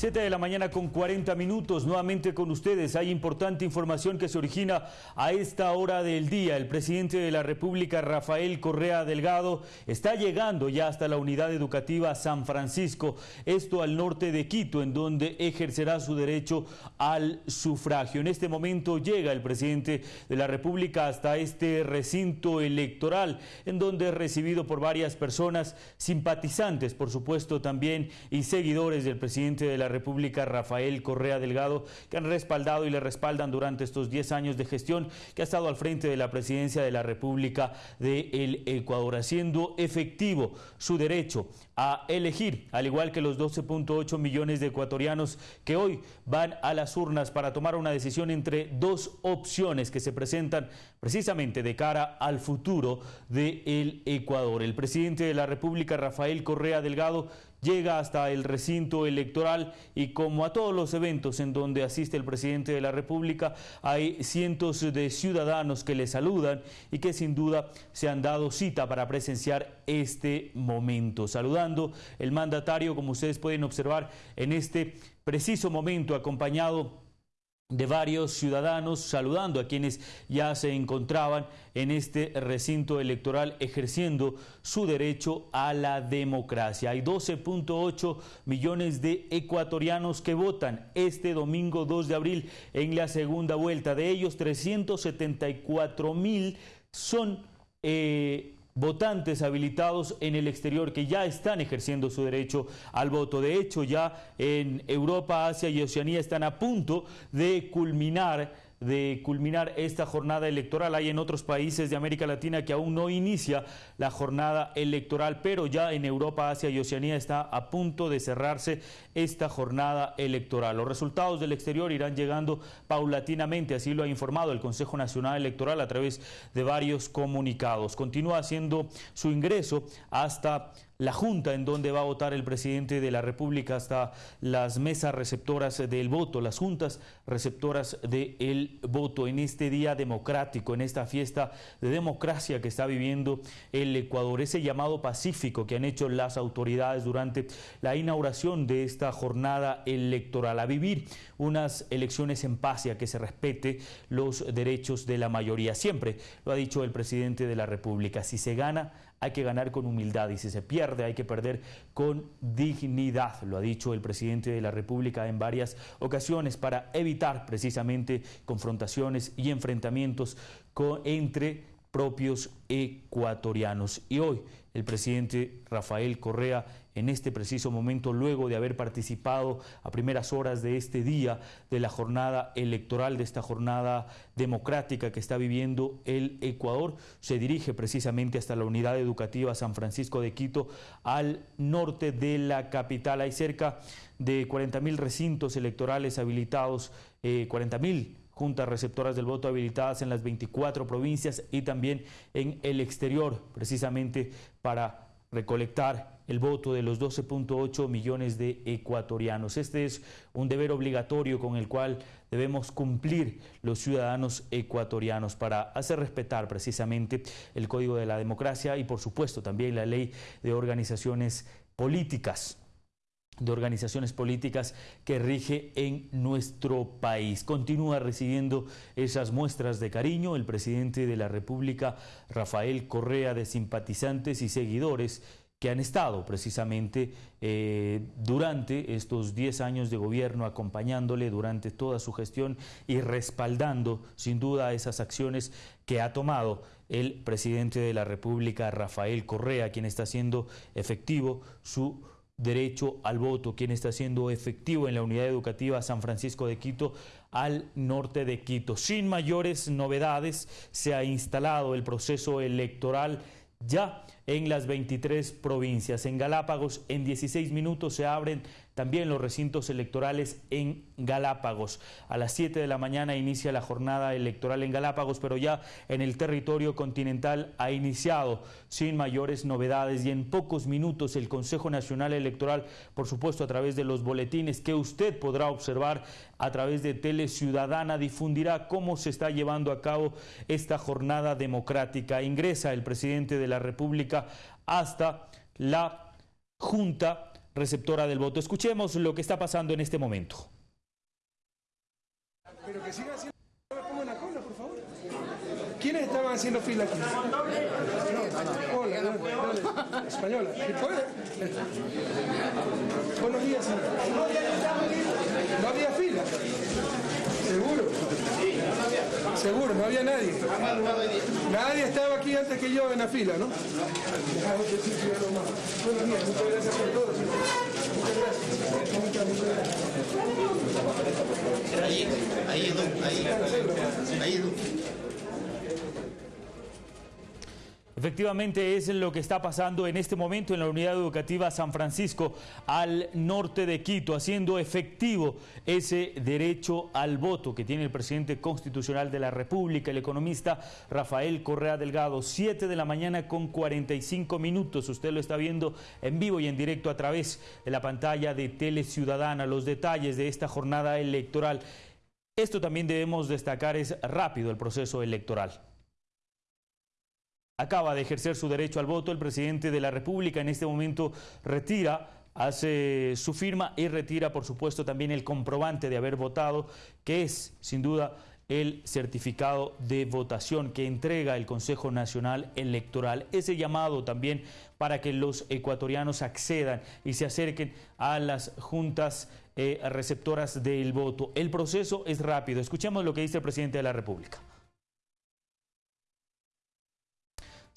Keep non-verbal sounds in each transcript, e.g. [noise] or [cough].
7 de la mañana con 40 minutos, nuevamente con ustedes. Hay importante información que se origina a esta hora del día. El presidente de la República, Rafael Correa Delgado, está llegando ya hasta la unidad educativa San Francisco, esto al norte de Quito, en donde ejercerá su derecho al sufragio. En este momento llega el presidente de la República hasta este recinto electoral, en donde es recibido por varias personas, simpatizantes, por supuesto, también, y seguidores del presidente de la República, Rafael Correa Delgado, que han respaldado y le respaldan durante estos 10 años de gestión que ha estado al frente de la presidencia de la República de Ecuador, haciendo efectivo su derecho a elegir, al igual que los 12.8 millones de ecuatorianos que hoy van a las urnas para tomar una decisión entre dos opciones que se presentan precisamente de cara al futuro del Ecuador. El presidente de la República, Rafael Correa Delgado, llega hasta el recinto electoral y como a todos los eventos en donde asiste el presidente de la República, hay cientos de ciudadanos que le saludan y que sin duda se han dado cita para presenciar este momento. Saludando el mandatario, como ustedes pueden observar en este preciso momento, acompañado de varios ciudadanos saludando a quienes ya se encontraban en este recinto electoral ejerciendo su derecho a la democracia. Hay 12.8 millones de ecuatorianos que votan este domingo 2 de abril en la segunda vuelta. De ellos 374 mil son... Eh, votantes habilitados en el exterior que ya están ejerciendo su derecho al voto. De hecho, ya en Europa, Asia y Oceanía están a punto de culminar de culminar esta jornada electoral. Hay en otros países de América Latina que aún no inicia la jornada electoral, pero ya en Europa, Asia y Oceanía está a punto de cerrarse esta jornada electoral. Los resultados del exterior irán llegando paulatinamente, así lo ha informado el Consejo Nacional Electoral a través de varios comunicados. Continúa haciendo su ingreso hasta la junta en donde va a votar el presidente de la República hasta las mesas receptoras del voto, las juntas receptoras del voto en este día democrático, en esta fiesta de democracia que está viviendo el Ecuador, ese llamado pacífico que han hecho las autoridades durante la inauguración de esta jornada electoral, a vivir unas elecciones en paz y a que se respete los derechos de la mayoría. Siempre lo ha dicho el presidente de la República, si se gana hay que ganar con humildad y si se pierde hay que perder con dignidad, lo ha dicho el presidente de la República en varias ocasiones para evitar precisamente confrontaciones y enfrentamientos entre propios ecuatorianos. Y hoy el presidente Rafael Correa en este preciso momento, luego de haber participado a primeras horas de este día de la jornada electoral, de esta jornada democrática que está viviendo el Ecuador, se dirige precisamente hasta la unidad educativa San Francisco de Quito, al norte de la capital. Hay cerca de 40 mil recintos electorales habilitados, eh, 40 mil juntas receptoras del voto habilitadas en las 24 provincias y también en el exterior, precisamente para recolectar el voto de los 12.8 millones de ecuatorianos. Este es un deber obligatorio con el cual debemos cumplir los ciudadanos ecuatorianos para hacer respetar precisamente el Código de la Democracia y por supuesto también la ley de organizaciones políticas de organizaciones políticas que rige en nuestro país. Continúa recibiendo esas muestras de cariño el presidente de la República, Rafael Correa, de simpatizantes y seguidores que han estado precisamente eh, durante estos 10 años de gobierno, acompañándole durante toda su gestión y respaldando sin duda esas acciones que ha tomado el presidente de la República, Rafael Correa, quien está haciendo efectivo su derecho al voto, quien está siendo efectivo en la unidad educativa San Francisco de Quito al norte de Quito. Sin mayores novedades, se ha instalado el proceso electoral ya en las 23 provincias. En Galápagos, en 16 minutos se abren también los recintos electorales en Galápagos. A las 7 de la mañana inicia la jornada electoral en Galápagos, pero ya en el territorio continental ha iniciado sin mayores novedades y en pocos minutos el Consejo Nacional Electoral, por supuesto a través de los boletines que usted podrá observar a través de Tele Ciudadana, difundirá cómo se está llevando a cabo esta jornada democrática. Ingresa el presidente de la República hasta la Junta receptora del voto. Escuchemos lo que está pasando en este momento. Pero que sigan haciendo la cola, por favor. ¿Quiénes estaban haciendo fila aquí? Hola, dale, española. ¿Sí puede? Buenos días, señor. No había fila. Seguro. Seguro, no había nadie. Nadie estaba aquí antes que yo en la fila, ¿no? Buenos días, muchas gracias por todo. Muchas gracias. Ahí, ahí, ahí, ahí, Efectivamente es lo que está pasando en este momento en la unidad educativa San Francisco al norte de Quito, haciendo efectivo ese derecho al voto que tiene el presidente constitucional de la República, el economista Rafael Correa Delgado. 7 de la mañana con 45 minutos. Usted lo está viendo en vivo y en directo a través de la pantalla de Tele Ciudadana. Los detalles de esta jornada electoral. Esto también debemos destacar es rápido el proceso electoral. Acaba de ejercer su derecho al voto el presidente de la República. En este momento retira, hace su firma y retira, por supuesto, también el comprobante de haber votado, que es, sin duda, el certificado de votación que entrega el Consejo Nacional Electoral. Ese llamado también para que los ecuatorianos accedan y se acerquen a las juntas eh, receptoras del voto. El proceso es rápido. Escuchemos lo que dice el presidente de la República.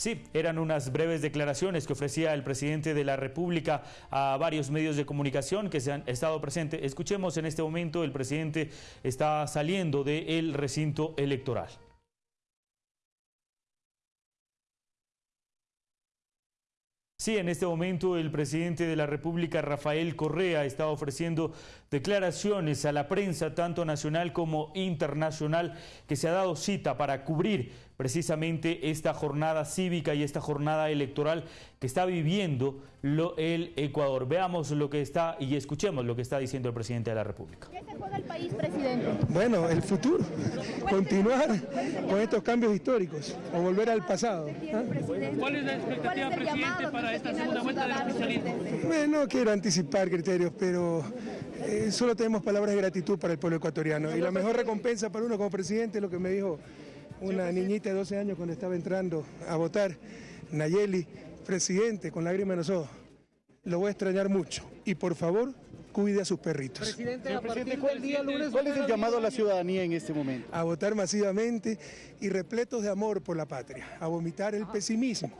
Sí, eran unas breves declaraciones que ofrecía el presidente de la República a varios medios de comunicación que se han estado presentes. Escuchemos en este momento, el presidente está saliendo del recinto electoral. Sí, en este momento el presidente de la República, Rafael Correa, está ofreciendo declaraciones a la prensa, tanto nacional como internacional, que se ha dado cita para cubrir precisamente esta jornada cívica y esta jornada electoral que está viviendo lo, el Ecuador. Veamos lo que está y escuchemos lo que está diciendo el presidente de la República. ¿Qué se juega el país, presidente? Bueno, el futuro. Continuar con estos cambios históricos o volver al pasado. ¿ah? ¿Cuál es la expectativa, presidente, para esta segunda vuelta del oficialismo? Bueno, no quiero anticipar criterios, pero eh, solo tenemos palabras de gratitud para el pueblo ecuatoriano. Y la mejor recompensa para uno como presidente es lo que me dijo una niñita de 12 años cuando estaba entrando a votar, Nayeli, presidente, con lágrimas en los ojos. Lo voy a extrañar mucho. Y por favor, cuide a sus perritos. Señor presidente, ¿cuál, día, lunes, ¿cuál es el llamado a la ciudadanía en este momento? A votar masivamente y repletos de amor por la patria. A vomitar el pesimismo.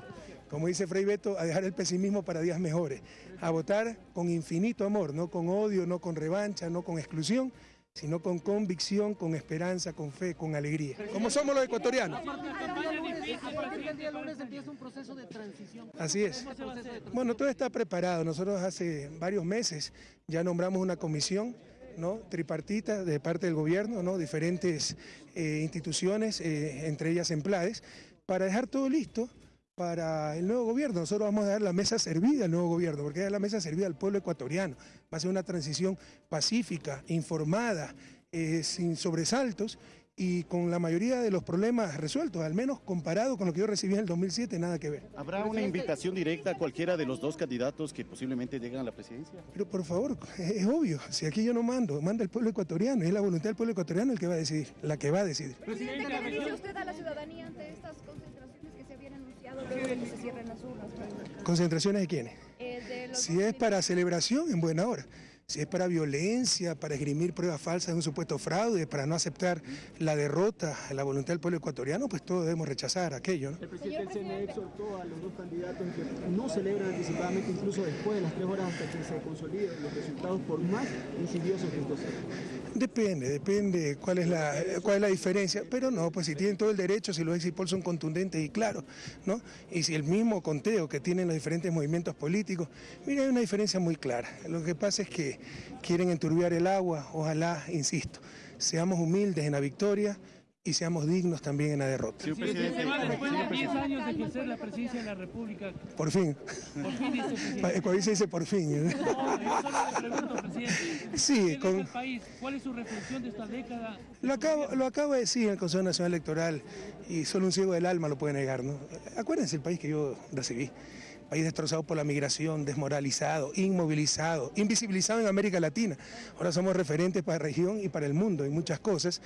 Como dice Frei Beto, a dejar el pesimismo para días mejores. A votar con infinito amor, no con odio, no con revancha, no con exclusión, sino con convicción, con esperanza, con fe, con alegría. Como somos los ecuatorianos. Así es. Bueno, todo está preparado. Nosotros hace varios meses ya nombramos una comisión ¿no? tripartita de parte del gobierno, ¿no? diferentes eh, instituciones, eh, entre ellas Emplades, para dejar todo listo para el nuevo gobierno. Nosotros vamos a dar la mesa servida al nuevo gobierno, porque es la mesa servida al pueblo ecuatoriano. Va a ser una transición pacífica, informada, eh, sin sobresaltos y con la mayoría de los problemas resueltos, al menos comparado con lo que yo recibí en el 2007, nada que ver. ¿Habrá una invitación directa a cualquiera de los dos candidatos que posiblemente lleguen a la presidencia? Pero por favor, [laughs] es obvio, si aquí yo no mando, manda el pueblo ecuatoriano, y es la voluntad del pueblo ecuatoriano el que va a decidir, la que va a decidir. Presidente, ¿qué le dice usted a la ciudadanía ante estas concentraciones que se habían anunciado luego de que se cierren las urnas? ¿Concentraciones de quiénes? Eh, de Si es para celebración, en buena hora. Si es para violencia, para esgrimir pruebas falsas de un supuesto fraude, para no aceptar la derrota, la voluntad del pueblo ecuatoriano, pues todos debemos rechazar aquello. ¿no? El presidente del CNE exhortó a los dos candidatos que no celebren anticipadamente, incluso después de las tres horas hasta que se consoliden los resultados, por más insidiosos que estos sean. Depende, depende cuál es la cuál es la diferencia, pero no, pues si tienen todo el derecho, si los exit son contundentes y claros, ¿no? Y si el mismo conteo que tienen los diferentes movimientos políticos, mira, hay una diferencia muy clara. Lo que pasa es que quieren enturbiar el agua, ojalá, insisto, seamos humildes en la victoria y seamos dignos también en la derrota. Señor Presidente, presidente, se va después de 10 años de ejercer la presidencia de la República. Por fin. Por fin dice el presidente. Ecuador se dice por fin. ¿eh? No, yo solo le pregunto, presidente. Sí, ¿Qué deja con- el país? ¿Cuál es su reflexión de esta década? Lo acabo, lo acabo de decir en el Consejo Nacional Electoral y solo un ciego del alma lo puede negar. ¿no? Acuérdense el país que yo recibí. País destrozado por la migración, desmoralizado, inmovilizado, invisibilizado en América Latina. Ahora somos referentes para la región y para el mundo en muchas cosas.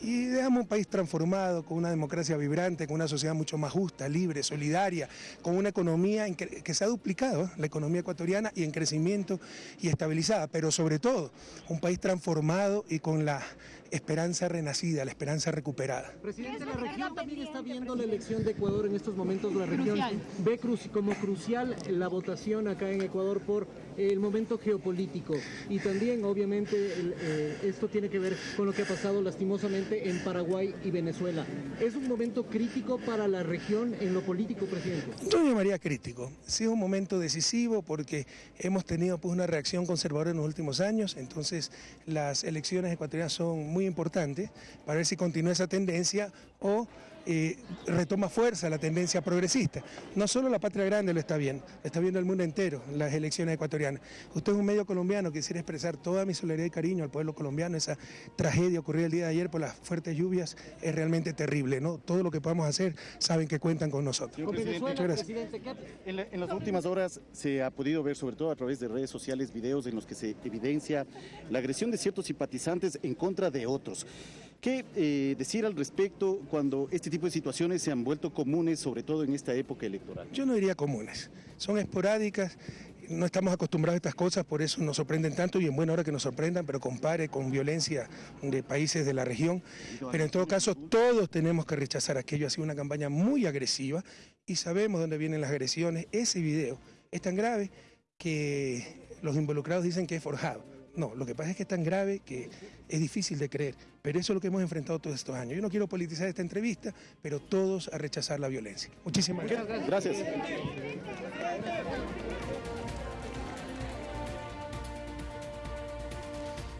Y dejamos un país transformado, con una democracia vibrante, con una sociedad mucho más justa, libre, solidaria, con una economía que, se ha duplicado, ¿eh? la economía ecuatoriana, y en crecimiento y estabilizada, pero sobre todo un país transformado y con la esperanza renacida, la esperanza recuperada. Presidente, la región también está viendo la elección de Ecuador en estos momentos. La región ve como crucial la votación acá en Ecuador por el momento geopolítico y también obviamente eh, esto tiene que ver con lo que ha pasado lastimosamente en Paraguay y Venezuela. ¿Es un momento crítico para la región en lo político, presidente? Yo llamaría crítico. Sí es un momento decisivo porque hemos tenido pues, una reacción conservadora en los últimos años, entonces las elecciones ecuatorianas son muy importantes para ver si continúa esa tendencia o eh, retoma fuerza la tendencia progresista. No solo la patria grande lo está viendo, lo está viendo el mundo entero, las elecciones ecuatorianas. Usted es un medio colombiano, quisiera expresar toda mi solidaridad y cariño al pueblo colombiano. Esa tragedia ocurrida el día de ayer por las fuertes lluvias es realmente terrible. ¿no? Todo lo que podamos hacer saben que cuentan con nosotros. Muchas gracias. En, en las últimas horas se ha podido ver, sobre todo a través de redes sociales, videos en los que se evidencia la agresión de ciertos simpatizantes en contra de otros. ¿Qué eh, decir al respecto cuando este tipo de situaciones se han vuelto comunes, sobre todo en esta época electoral? Yo no diría comunes, son esporádicas, no estamos acostumbrados a estas cosas, por eso nos sorprenden tanto y en buena hora que nos sorprendan, pero compare con violencia de países de la región. Pero en todo caso, todos tenemos que rechazar aquello. Ha sido una campaña muy agresiva y sabemos dónde vienen las agresiones. Ese video es tan grave que los involucrados dicen que es forjado. No, lo que pasa es que es tan grave que es difícil de creer, pero eso es lo que hemos enfrentado todos estos años. Yo no quiero politizar esta entrevista, pero todos a rechazar la violencia. Muchísimas gracias. Gracias.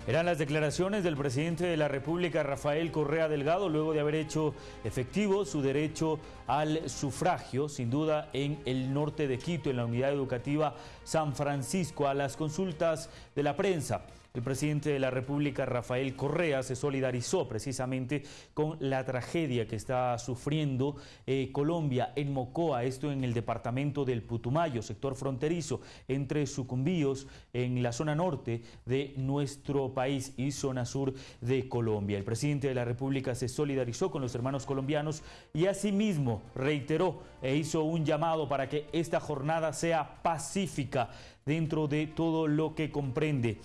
Eran las declaraciones del presidente de la República, Rafael Correa Delgado, luego de haber hecho efectivo su derecho al sufragio, sin duda en el norte de Quito, en la unidad educativa San Francisco, a las consultas de la prensa. El presidente de la República, Rafael Correa, se solidarizó precisamente con la tragedia que está sufriendo eh, Colombia en Mocoa, esto en el departamento del Putumayo, sector fronterizo entre Sucumbíos, en la zona norte de nuestro país y zona sur de Colombia. El presidente de la República se solidarizó con los hermanos colombianos y asimismo reiteró e hizo un llamado para que esta jornada sea pacífica dentro de todo lo que comprende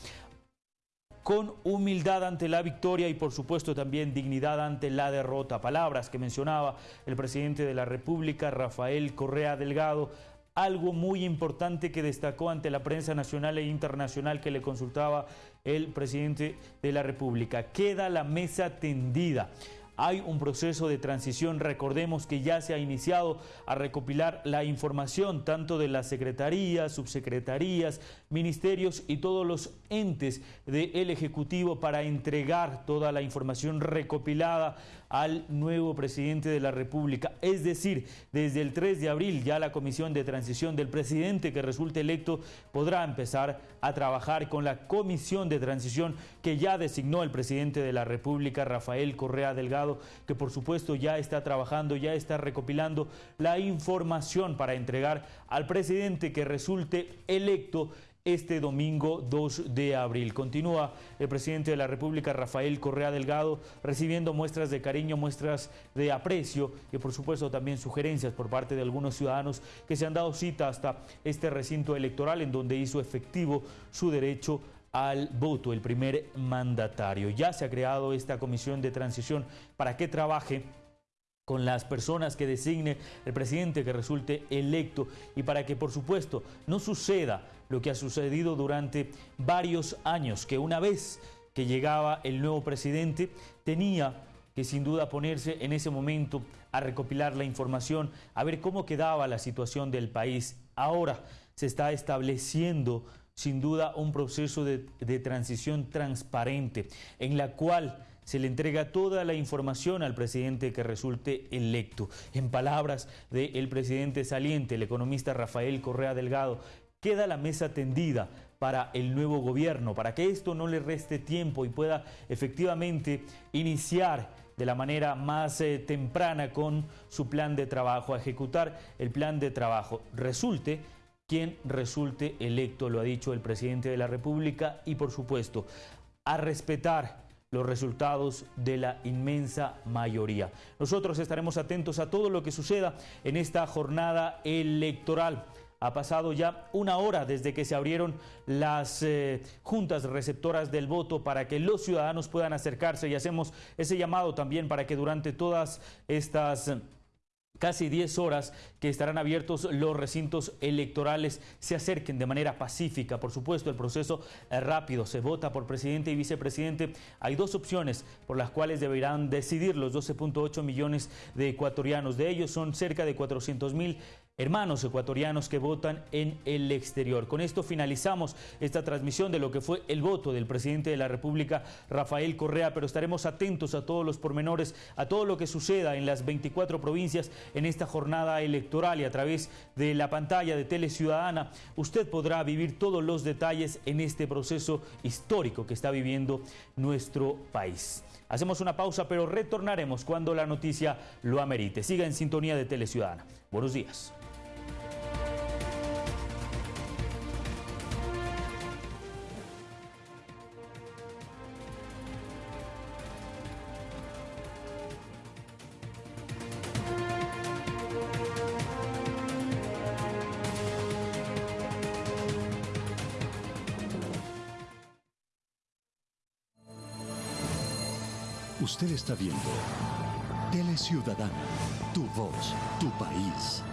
con humildad ante la victoria y por supuesto también dignidad ante la derrota. Palabras que mencionaba el presidente de la República, Rafael Correa Delgado, algo muy importante que destacó ante la prensa nacional e internacional que le consultaba el presidente de la República. Queda la mesa tendida. Hay un proceso de transición, recordemos que ya se ha iniciado a recopilar la información tanto de las secretarías, subsecretarías, ministerios y todos los entes del Ejecutivo para entregar toda la información recopilada al nuevo presidente de la República. Es decir, desde el 3 de abril ya la comisión de transición del presidente que resulte electo podrá empezar a trabajar con la comisión de transición que ya designó el presidente de la República, Rafael Correa Delgado, que por supuesto ya está trabajando, ya está recopilando la información para entregar al presidente que resulte electo este domingo 2 de abril. Continúa el presidente de la República, Rafael Correa Delgado, recibiendo muestras de cariño, muestras de aprecio y por supuesto también sugerencias por parte de algunos ciudadanos que se han dado cita hasta este recinto electoral en donde hizo efectivo su derecho al voto, el primer mandatario. Ya se ha creado esta comisión de transición para que trabaje con las personas que designe el presidente que resulte electo y para que por supuesto no suceda lo que ha sucedido durante varios años, que una vez que llegaba el nuevo presidente tenía que sin duda ponerse en ese momento a recopilar la información, a ver cómo quedaba la situación del país. Ahora se está estableciendo sin duda un proceso de, transición transparente en la cual se le entrega toda la información al presidente que resulte electo. En palabras del presidente saliente, el economista Rafael Correa Delgado, queda la mesa tendida para el nuevo gobierno, para que esto no le reste tiempo y pueda efectivamente iniciar de la manera más eh, temprana con su plan de trabajo, a ejecutar el plan de trabajo. Resulte quien resulte electo, lo ha dicho el presidente de la República, y por supuesto, a respetar los resultados de la inmensa mayoría. Nosotros estaremos atentos a todo lo que suceda en esta jornada electoral. Ha pasado ya una hora desde que se abrieron las eh, juntas receptoras del voto para que los ciudadanos puedan acercarse y hacemos ese llamado también para que durante todas estas casi 10 horas que estarán abiertos los recintos electorales se acerquen de manera pacífica. Por supuesto, el proceso es rápido, se vota por presidente y vicepresidente. Hay dos opciones por las cuales deberán decidir los 12.8 millones de ecuatorianos. De ellos son cerca de 400 mil hermanos ecuatorianos que votan en el exterior. Con esto finalizamos esta transmisión de lo que fue el voto del presidente de la República, Rafael Correa, pero estaremos atentos a todos los pormenores, a todo lo que suceda en las 24 provincias en esta jornada electoral y a través de la pantalla de Tele Ciudadana, usted podrá vivir todos los detalles en este proceso histórico que está viviendo nuestro país. Hacemos una pausa, pero retornaremos cuando la noticia lo amerite. Siga en sintonía de Tele Ciudadana. Buenos días. Usted está viendo Tele Ciudadana, tu voz, tu país.